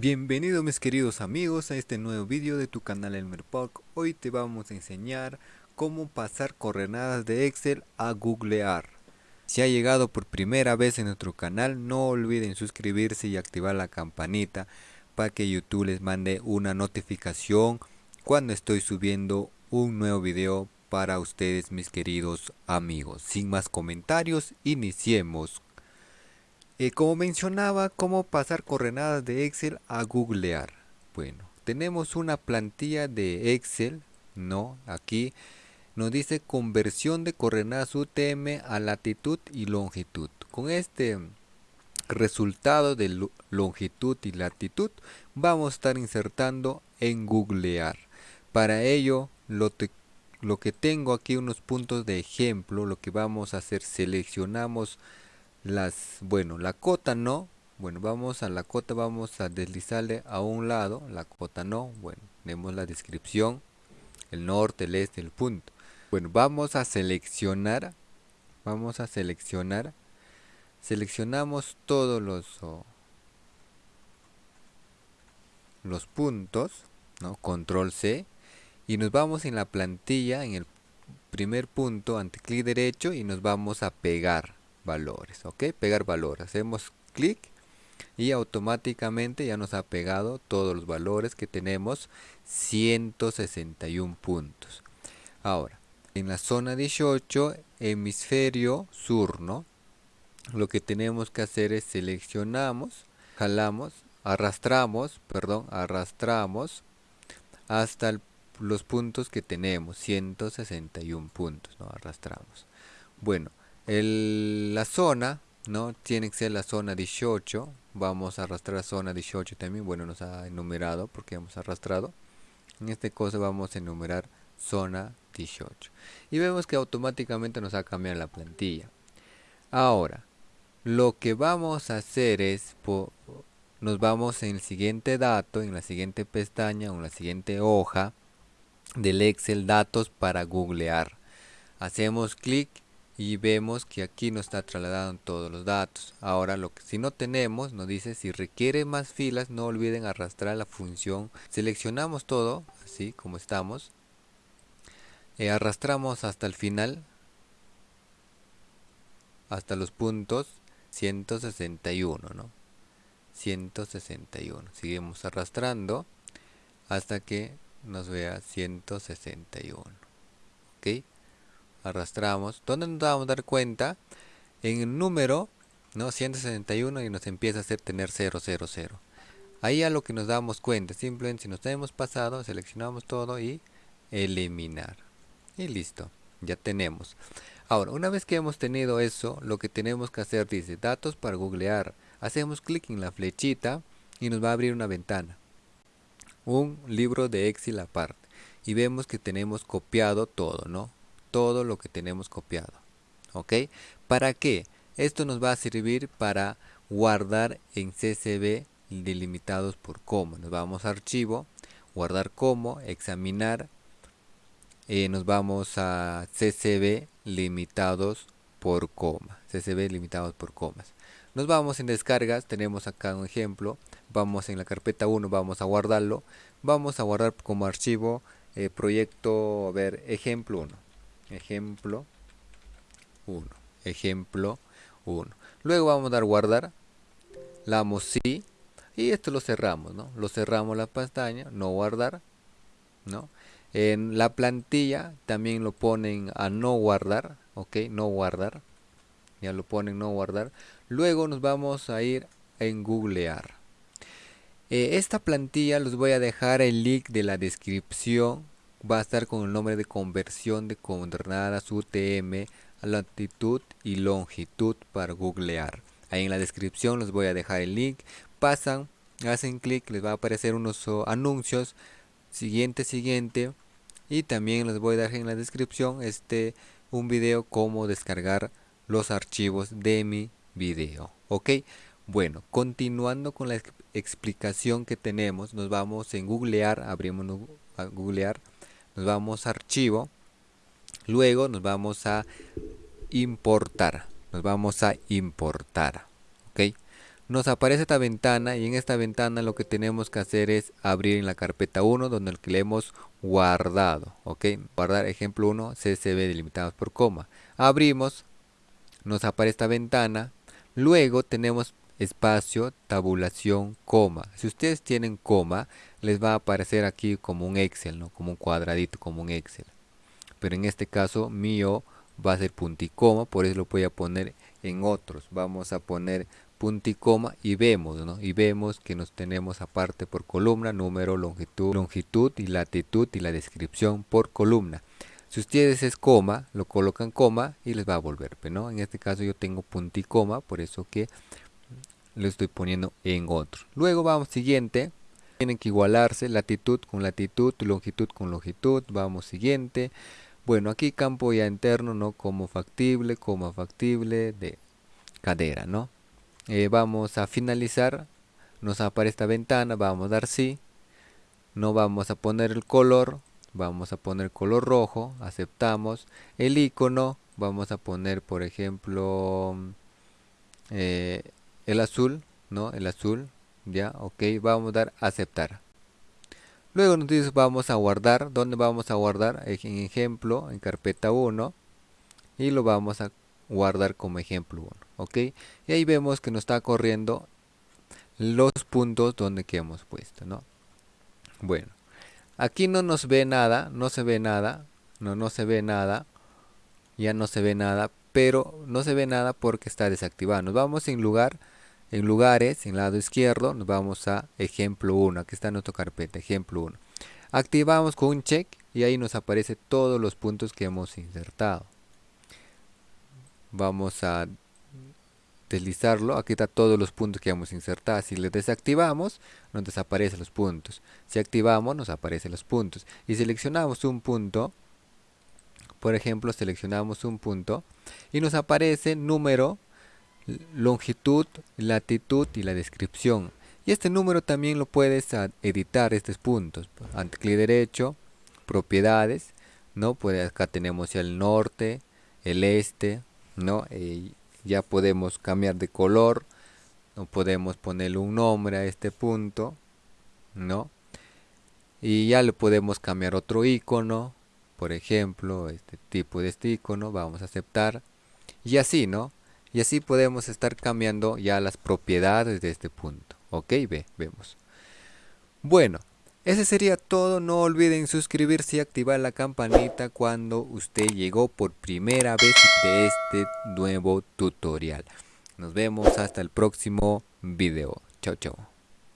Bienvenidos mis queridos amigos a este nuevo vídeo de tu canal Elmer Park. Hoy te vamos a enseñar cómo pasar coordenadas de Excel a googlear. Si ha llegado por primera vez en nuestro canal, no olviden suscribirse y activar la campanita para que YouTube les mande una notificación cuando estoy subiendo un nuevo video para ustedes mis queridos amigos. Sin más comentarios, iniciemos eh, como mencionaba, cómo pasar coordenadas de Excel a googlear. Bueno, tenemos una plantilla de Excel, ¿no? Aquí nos dice conversión de coordenadas UTM a latitud y longitud. Con este resultado de longitud y latitud vamos a estar insertando en googlear. Para ello lo, lo que tengo aquí unos puntos de ejemplo, lo que vamos a hacer, seleccionamos las bueno la cota no bueno vamos a la cota vamos a deslizarle a un lado la cota no bueno tenemos la descripción el norte el este el punto bueno vamos a seleccionar vamos a seleccionar seleccionamos todos los los puntos ¿no? control C y nos vamos en la plantilla en el primer punto ante clic derecho y nos vamos a pegar valores ok pegar valor. Hacemos clic y automáticamente ya nos ha pegado todos los valores que tenemos 161 puntos. Ahora en la zona 18 hemisferio sur no lo que tenemos que hacer es seleccionamos jalamos arrastramos perdón arrastramos hasta los puntos que tenemos 161 puntos no arrastramos. Bueno la zona, ¿no? Tiene que ser la zona 18. Vamos a arrastrar zona 18 también. Bueno, nos ha enumerado porque hemos arrastrado. En este caso vamos a enumerar zona 18. Y vemos que automáticamente nos ha cambiado la plantilla. Ahora, lo que vamos a hacer es, nos vamos en el siguiente dato, en la siguiente pestaña o en la siguiente hoja del Excel datos para googlear. Hacemos clic y vemos que aquí nos está trasladando todos los datos. Ahora lo que si no tenemos nos dice si requiere más filas no olviden arrastrar la función. Seleccionamos todo así como estamos. Eh, arrastramos hasta el final hasta los puntos 161 ¿no? 161 seguimos arrastrando hasta que nos vea 161 ok arrastramos, donde nos vamos a dar cuenta en el número ¿no? 161 y nos empieza a hacer tener 000. Ahí a lo que nos damos cuenta, simplemente si nos hemos pasado, seleccionamos todo y eliminar. Y listo, ya tenemos. Ahora, una vez que hemos tenido eso, lo que tenemos que hacer dice datos para googlear. Hacemos clic en la flechita y nos va a abrir una ventana. Un libro de Excel aparte. Y vemos que tenemos copiado todo, ¿no? Todo lo que tenemos copiado. ¿Ok? ¿Para qué? Esto nos va a servir para guardar en CSV delimitados por coma. Nos vamos a archivo, guardar como, examinar. Eh, nos vamos a CSV limitados por coma. CSV limitados por comas. Nos vamos en descargas, tenemos acá un ejemplo. Vamos en la carpeta 1, vamos a guardarlo. Vamos a guardar como archivo eh, proyecto, a ver, ejemplo 1 ejemplo 1 ejemplo 1 luego vamos a dar guardar. Le damos sí y esto lo cerramos no lo cerramos la pestaña no guardar no en la plantilla también lo ponen a no guardar ok no guardar. Ya lo ponen no guardar. Luego nos vamos a ir en googlear. Eh, esta plantilla los voy a dejar el link de la descripción va a estar con el nombre de conversión de coordenadas UTM a latitud y longitud para googlear. Ahí en la descripción les voy a dejar el link. Pasan, hacen clic, les va a aparecer unos anuncios. Siguiente, siguiente. Y también les voy a dejar en la descripción este un video cómo descargar los archivos de mi video. Ok, bueno, continuando con la explicación que tenemos, nos vamos en googlear, abrimos a googlear nos vamos a archivo luego nos vamos a importar nos vamos a importar ok nos aparece esta ventana y en esta ventana lo que tenemos que hacer es abrir en la carpeta 1 donde le hemos guardado, ok, guardar ejemplo 1 CSV delimitados por coma, abrimos, nos aparece esta ventana, luego tenemos espacio, tabulación, coma, si ustedes tienen coma, les va a aparecer aquí como un Excel, ¿no? como un cuadradito, como un Excel, pero en este caso mío va a ser punto y coma, por eso lo voy a poner en otros, vamos a poner punto y vemos, ¿no? Y vemos que nos tenemos aparte por columna, número, longitud, longitud y latitud y la descripción por columna. Si ustedes es coma, lo colocan coma y les va a volver, ¿no? En este caso yo tengo punto y coma, por eso que lo estoy poniendo en otro. Luego vamos siguiente, tienen que igualarse latitud con latitud, longitud con longitud, vamos siguiente. Bueno, aquí campo ya interno, ¿no? Como factible, como factible de cadera, ¿no? Eh, vamos a finalizar nos aparece esta ventana vamos a dar sí no vamos a poner el color vamos a poner color rojo aceptamos el icono vamos a poner por ejemplo eh, el azul no el azul ya ok vamos a dar aceptar. Luego nos dice vamos a guardar ¿dónde vamos a guardar? en ejemplo en carpeta 1 y lo vamos a guardar como ejemplo 1 ok. Y ahí vemos que nos está corriendo los puntos donde que hemos puesto no bueno aquí no nos ve nada no se ve nada no no se ve nada ya no se ve nada pero no se ve nada porque está desactivado. Nos vamos en lugar en lugares en lado izquierdo nos vamos a ejemplo 1 aquí está nuestra carpeta ejemplo 1 activamos con un check y ahí nos aparece todos los puntos que hemos insertado. Vamos a deslizarlo, aquí está todos los puntos que hemos insertado, si le desactivamos nos desaparecen los puntos, si activamos nos aparecen los puntos. Y seleccionamos un punto, por ejemplo seleccionamos un punto y nos aparece número, longitud, latitud y la descripción y este número también lo puedes editar estos puntos, ante clic derecho, propiedades, ¿no? Pues acá tenemos el norte, el este, ¿no? Eh, ya podemos cambiar de color, no podemos ponerle un nombre a este punto, ¿no? Y ya le podemos cambiar otro icono, por ejemplo, este tipo de este icono, vamos a aceptar, y así, ¿no? Y así podemos estar cambiando ya las propiedades de este punto, ¿ok? Ve, vemos. Bueno, ese sería todo, no olviden suscribirse y activar la campanita cuando usted llegó por primera vez de este nuevo tutorial. Nos vemos hasta el próximo video. Chao, chao.